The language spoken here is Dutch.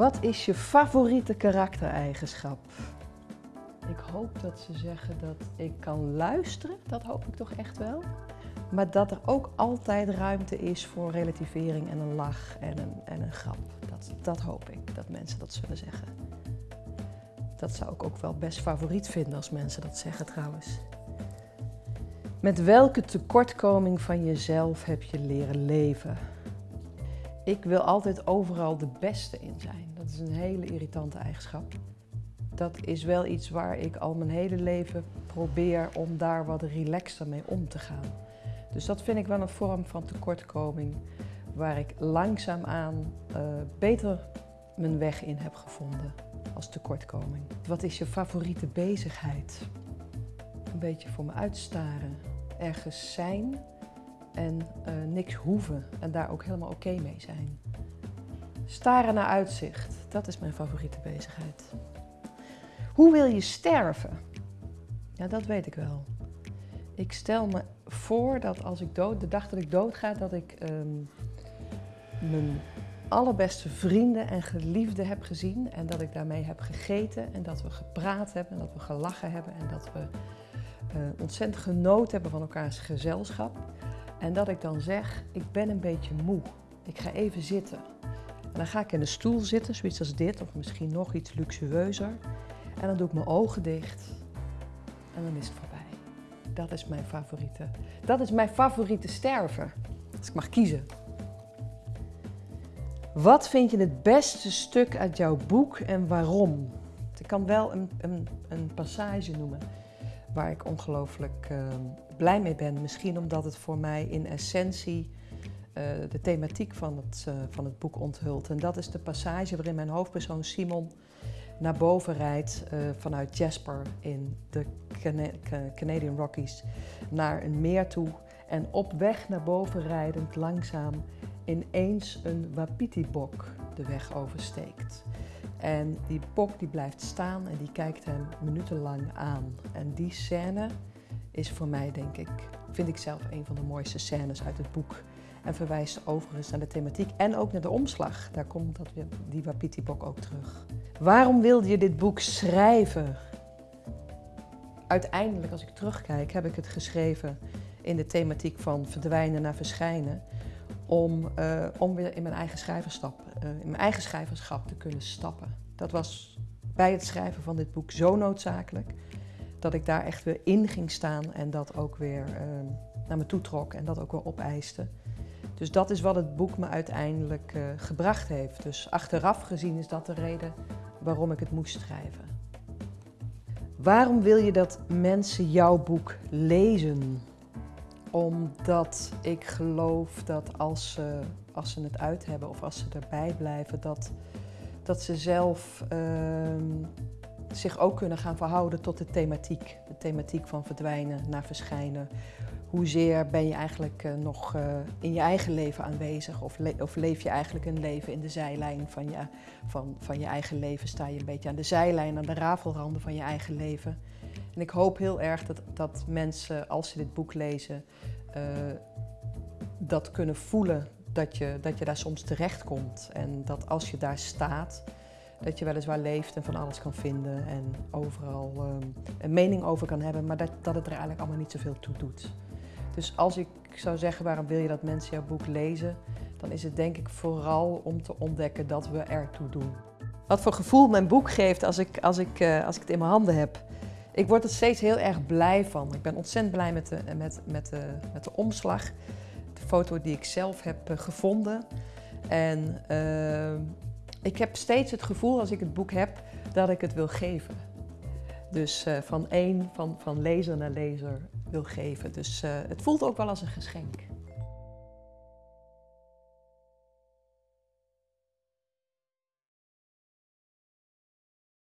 Wat is je favoriete karaktereigenschap? Ik hoop dat ze zeggen dat ik kan luisteren. Dat hoop ik toch echt wel. Maar dat er ook altijd ruimte is voor relativering en een lach en een, en een grap. Dat, dat hoop ik, dat mensen dat zullen zeggen. Dat zou ik ook wel best favoriet vinden als mensen dat zeggen trouwens. Met welke tekortkoming van jezelf heb je leren leven? Ik wil altijd overal de beste in zijn. Dat is een hele irritante eigenschap. Dat is wel iets waar ik al mijn hele leven probeer om daar wat relaxter mee om te gaan. Dus dat vind ik wel een vorm van tekortkoming waar ik langzaamaan uh, beter mijn weg in heb gevonden als tekortkoming. Wat is je favoriete bezigheid? Een beetje voor me uitstaren, ergens zijn en uh, niks hoeven en daar ook helemaal oké mee zijn. Staren naar uitzicht, dat is mijn favoriete bezigheid. Hoe wil je sterven? Ja, dat weet ik wel. Ik stel me voor dat als ik dood, de dag dat ik doodga, dat ik um, mijn allerbeste vrienden en geliefden heb gezien en dat ik daarmee heb gegeten en dat we gepraat hebben en dat we gelachen hebben en dat we uh, ontzettend genoten hebben van elkaars gezelschap. En dat ik dan zeg, ik ben een beetje moe. Ik ga even zitten. En dan ga ik in een stoel zitten, zoiets als dit, of misschien nog iets luxueuzer. En dan doe ik mijn ogen dicht. En dan is het voorbij. Dat is mijn favoriete. Dat is mijn favoriete sterven. Als ik mag kiezen. Wat vind je het beste stuk uit jouw boek en waarom? Ik kan wel een, een, een passage noemen waar ik ongelooflijk uh, blij mee ben. Misschien omdat het voor mij in essentie uh, de thematiek van het, uh, van het boek onthult. En dat is de passage waarin mijn hoofdpersoon Simon naar boven rijdt uh, vanuit Jasper in de Cana Canadian Rockies naar een meer toe. En op weg naar boven rijdend langzaam ineens een wapiti-bok de weg oversteekt. En die bok die blijft staan en die kijkt hem minutenlang aan. En die scène is voor mij, denk ik, vind ik zelf een van de mooiste scènes uit het boek. En verwijst overigens naar de thematiek en ook naar de omslag. Daar komt dat die Wapiti-bok ook terug. Waarom wilde je dit boek schrijven? Uiteindelijk, als ik terugkijk, heb ik het geschreven in de thematiek van verdwijnen naar verschijnen om, uh, om weer in mijn eigen schrijverschap, uh, in mijn eigen schrijverschap te kunnen stappen. Dat was bij het schrijven van dit boek zo noodzakelijk dat ik daar echt weer in ging staan en dat ook weer uh, naar me toe trok en dat ook weer opeiste. Dus dat is wat het boek me uiteindelijk gebracht heeft. Dus achteraf gezien is dat de reden waarom ik het moest schrijven. Waarom wil je dat mensen jouw boek lezen? Omdat ik geloof dat als ze, als ze het uit hebben of als ze erbij blijven, dat, dat ze zelf uh, zich ook kunnen gaan verhouden tot de thematiek. De thematiek van verdwijnen naar verschijnen. Hoezeer ben je eigenlijk uh, nog uh, in je eigen leven aanwezig of, of, leef je eigenlijk een leven in de zijlijn van je, van, van je eigen leven? Sta je een beetje aan de zijlijn, aan de rafelranden van je eigen leven? En ik hoop heel erg dat, dat mensen, als ze dit boek lezen, uh, dat kunnen voelen dat je, dat je daar soms terecht komt. En dat als je daar staat, dat je weliswaar leeft en van alles kan vinden en overal um, een mening over kan hebben, maar dat, dat het er eigenlijk allemaal niet zoveel toe doet. Dus als ik zou zeggen waarom wil je dat mensen jouw boek lezen, dan is het denk ik vooral om te ontdekken dat we ertoe doen. Wat voor gevoel mijn boek geeft als ik, als ik, uh, als ik het in mijn handen heb. Ik word er steeds heel erg blij van. Ik ben ontzettend blij met de, met, met de, met de omslag. De foto die ik zelf heb uh, gevonden. En uh, ik heb steeds het gevoel als ik het boek heb dat ik het wil geven. Dus uh, van één, van, van lezer naar lezer wil geven. Dus het voelt ook wel als een geschenk.